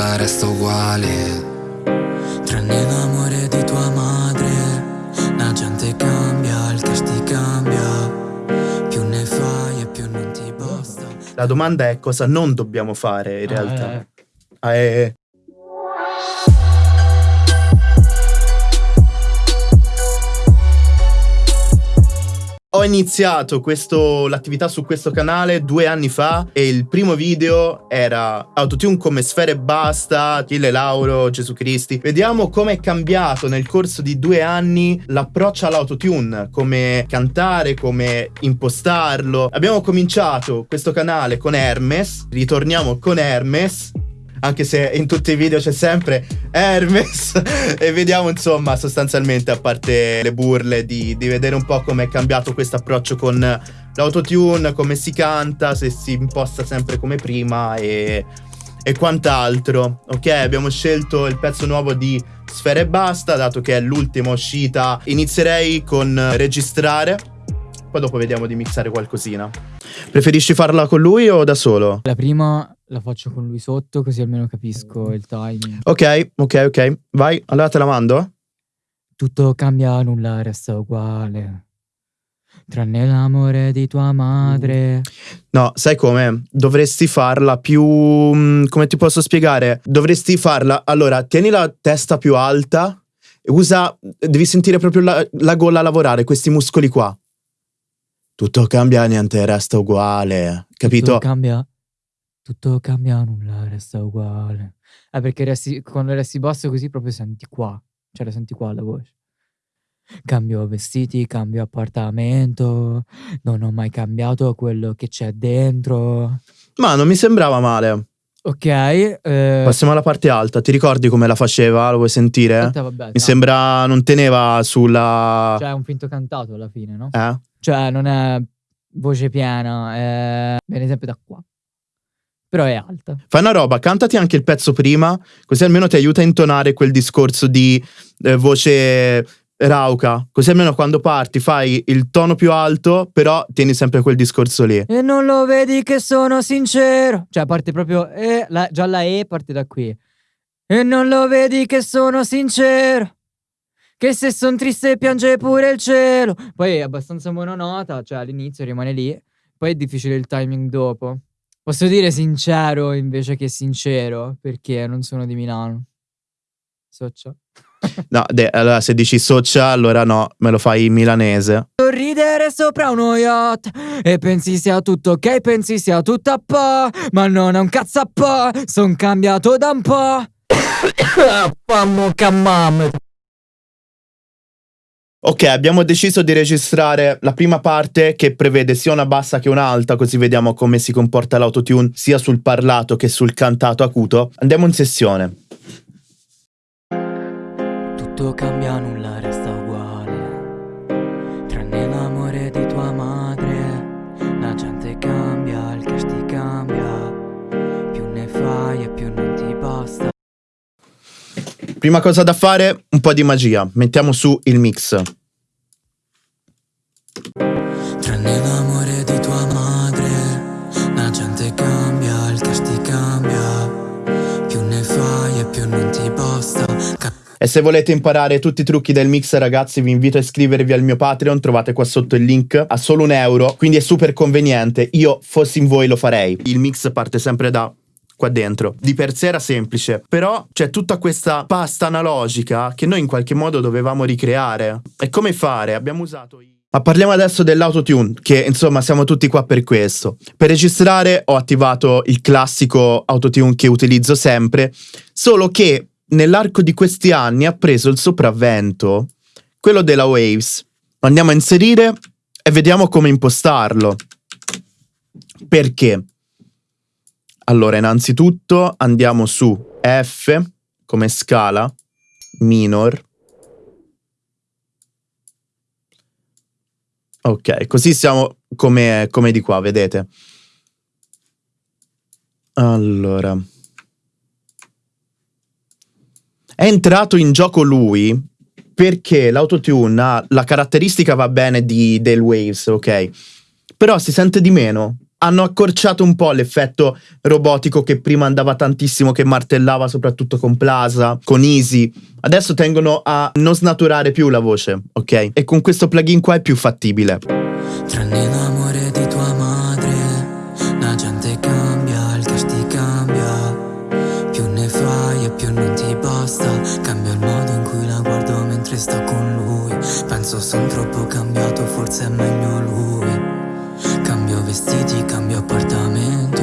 nulla resta uguale. Tranne l'amore di tua madre, la gente cambia, il cash ti cambia. Più ne fai e più non ti basta. La domanda è cosa non dobbiamo fare in realtà. Eh, Ah, eh, Ho iniziato questo- l'attività su questo canale due anni fa e il primo video era Autotune come sfere basta, Achille Lauro, Gesù Cristi. Vediamo come è cambiato nel corso di due anni l'approccio all'autotune, come cantare, come impostarlo. Abbiamo cominciato questo canale con Hermes, ritorniamo con Hermes anche se in tutti i video c'è sempre Hermes e vediamo insomma sostanzialmente a parte le burle di, di vedere un po' come è cambiato questo approccio con l'autotune, come si canta, se si imposta sempre come prima e, e quant'altro. Ok, abbiamo scelto il pezzo nuovo di Sfere e Basta, dato che è l'ultima uscita. Inizierei con registrare, poi dopo vediamo di mixare qualcosina. Preferisci farla con lui o da solo? La prima la faccio con lui sotto, così almeno capisco il timing. Ok, ok, ok. Vai, allora te la mando. Tutto cambia, nulla resta uguale. Tranne l'amore di tua madre. No, sai come? Dovresti farla più... mm, come ti posso spiegare? Dovresti farla... Allora, tieni la testa più alta e usa... Devi sentire proprio la, la gola lavorare, questi muscoli qua. Tutto cambia, niente resta uguale. Capito? Tutto cambia. Tutto cambia, nulla resta uguale. Eh, perché resti, quando resti basso così proprio senti qua. Cioè la senti qua la voce. Cambio vestiti, cambio appartamento. Non ho mai cambiato quello che c'è dentro. Ma non mi sembrava male. Ok. eh, Passiamo alla parte alta. Ti ricordi come la faceva? Lo vuoi sentire? aspetta, vabbè, Mi no. sembra non teneva sulla... Cioè è un finto cantato alla fine, no? Eh? Cioè non è voce piena, è... viene sempre da qua. Però è alta. Fai una roba, cantati anche il pezzo prima, così almeno ti aiuta a intonare quel discorso di eh, voce rauca. Così almeno quando parti fai il tono più alto, però tieni sempre quel discorso lì. E non lo vedi che sono sincero. Cioè parte proprio... eh, la- già la E parte da qui. E non lo vedi che sono sincero. Che se son triste piange pure il cielo. Poi è abbastanza mononota, cioè all'inizio rimane lì. Poi è difficile il timing dopo. Posso dire sincero invece che sincero, perché non sono di Milano. Soccia. No, de- allora se dici socia, allora no, me lo fai in milanese. Sorridere sopra uno yacht E pensi sia tutto ok, pensi sia tutto a po' Ma non è un cazzo a po' Son cambiato da un po' Fammo cammam Ok, abbiamo deciso di registrare la prima parte che prevede sia una bassa che un'alta, così vediamo come si comporta l'autotune sia sul parlato che sul cantato acuto. Andiamo in sessione. Tutto cambia, nulla resta Prima cosa da fare, un po' di magia. Mettiamo su il mix. Tranne l'amore di tua madre, la gente cambia, il cash ti cambia. Più ne fai e più non ti basta. E se volete imparare tutti i trucchi del mix, ragazzi, vi invito a iscrivervi al mio Patreon. Trovate qua sotto il link a solo un euro. Quindi è super conveniente. Io, fossi in voi, lo farei. Il mix parte sempre da qua dentro. Di per sé era semplice, però c'è tutta questa pasta analogica che noi in qualche modo dovevamo ricreare. E come fare? Abbiamo usato i ma parliamo adesso dell'autotune, che insomma siamo tutti qua per questo. Per registrare ho attivato il classico autotune che utilizzo sempre, solo che nell'arco di questi anni ha preso il sopravvento quello della Waves. Andiamo a inserire e vediamo come impostarlo. Perché? Allora, innanzitutto andiamo su F come scala minor. Ok, così siamo come, come di qua, vedete? Allora. È entrato in gioco lui perché l'autotune ha la caratteristica va bene di, del Waves, ok? Però si sente di meno. Hanno accorciato un po' l'effetto robotico che prima andava tantissimo, che martellava soprattutto con Plaza, con Easy. Adesso tengono a non snaturare più la voce, ok? E con questo plugin qua è più fattibile. Tranne l'amore di tua madre, la gente cambia, il cash ti cambia. Più ne fai e più non ti basta. Cambia il modo in cui la guardo mentre sto con lui. Penso son troppo cambiato, forse è meglio lui. Vestiti, cambio appartamento.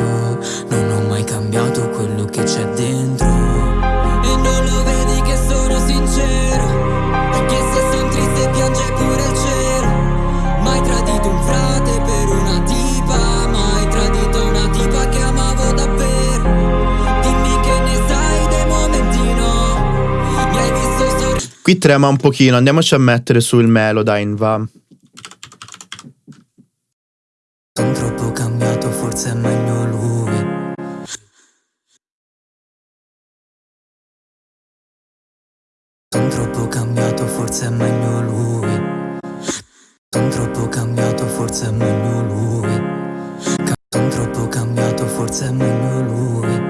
Non ho mai cambiato quello che c'è dentro. E non lo vedi che sono sincero. Che se son triste piange pure il cielo. Mai tradito un frate per una tipa. Mai tradito una tipa che amavo davvero. Dimmi che ne sai dei momenti no. Mi hai visto sorridere. Qui trema un pochino, andiamoci a mettere sul Melodyne, va. Son troppo cambiato, forse è meglio lui. Son troppo cambiato, forse è meglio lui. Son troppo cambiato, forse è meglio lui. Ca- son troppo cambiato, forse è meglio lui.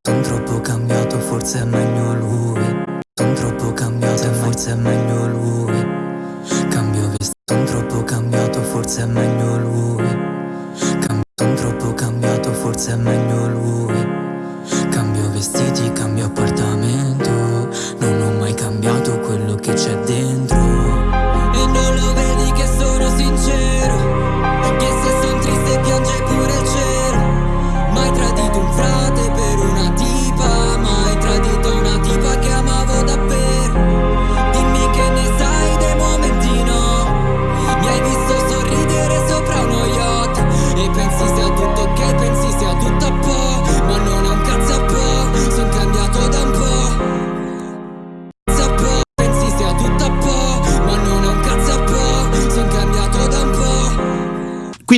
Son troppo cambiato, forse è meglio lui. Son troppo cambiato, forse è meglio lui. Cambio vestito, son troppo cambiato, forse è meglio lui. Forse è meglio lui. Cambio vestiti, cambio appartamento. Non ho mai cambiato quello che c'è dentro.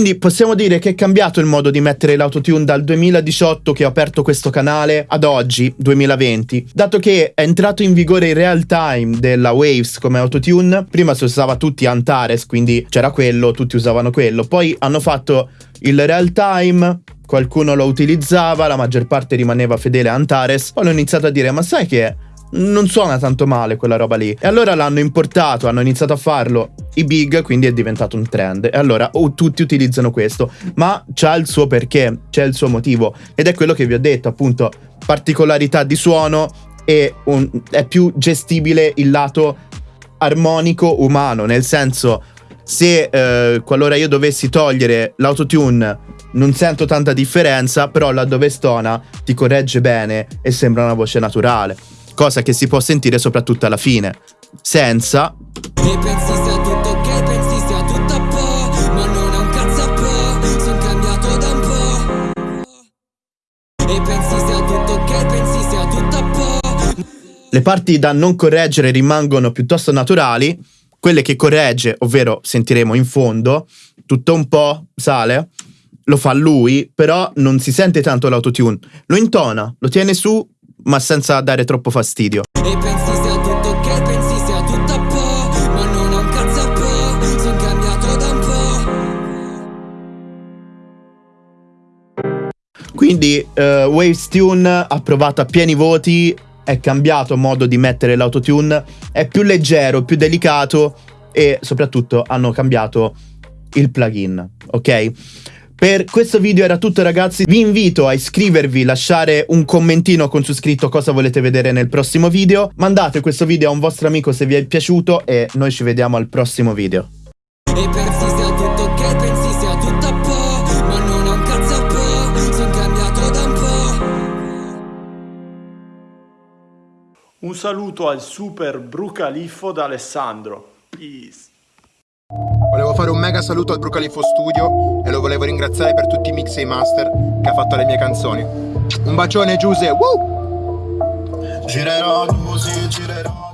Quindi possiamo dire che è cambiato il modo di mettere l'autotune dal 2018 che ho aperto questo canale ad oggi, 2020. Dato che è entrato in vigore il real time della Waves come autotune, prima si usava tutti Antares, quindi c'era quello, tutti usavano quello. Poi hanno fatto il real time, qualcuno lo utilizzava, la maggior parte rimaneva fedele a Antares. Poi hanno iniziato a dire, ma sai che non suona tanto male quella roba lì. E allora l'hanno importato, hanno iniziato a farlo i big, quindi è diventato un trend. E allora oh, tutti utilizzano questo, ma c'ha il suo perché, c'è il suo motivo. Ed è quello che vi ho detto, appunto, particolarità di suono e un- è più gestibile il lato armonico umano, nel senso se eh, qualora io dovessi togliere l'autotune non sento tanta differenza, però laddove stona ti corregge bene e sembra una voce naturale, cosa che si può sentire soprattutto alla fine. Senza le parti da non correggere rimangono piuttosto naturali, quelle che corregge, ovvero sentiremo in fondo, tutto un po' sale, lo fa lui, però non si sente tanto l'autotune. Lo intona, lo tiene su, ma senza dare troppo fastidio. E pensi sia tutto ok, pensi sia tutto a po'. Ma non è un cazzo a po'. Son cambiato da un po'. Quindi eh, Waves Tune ha provato a pieni voti, è cambiato modo di mettere l'autotune, è più leggero, più delicato e soprattutto hanno cambiato il plugin, ok? Per questo video era tutto ragazzi, vi invito a iscrivervi, lasciare un commentino con su scritto cosa volete vedere nel prossimo video, mandate questo video a un vostro amico se vi è piaciuto e noi ci vediamo al prossimo video. E pensi sia tutto ok, pensi sia tutto a po'. Ma non è un cazzo a po'. Son cambiato da un po'. Un saluto al super Brucaliffo da Alessandro. Peace. Fare un mega saluto al Brucalifo Studio e lo volevo ringraziare per tutti i mix e i master che ha fatto alle mie canzoni. Un bacione Giuse, woo! Girerò così, girerò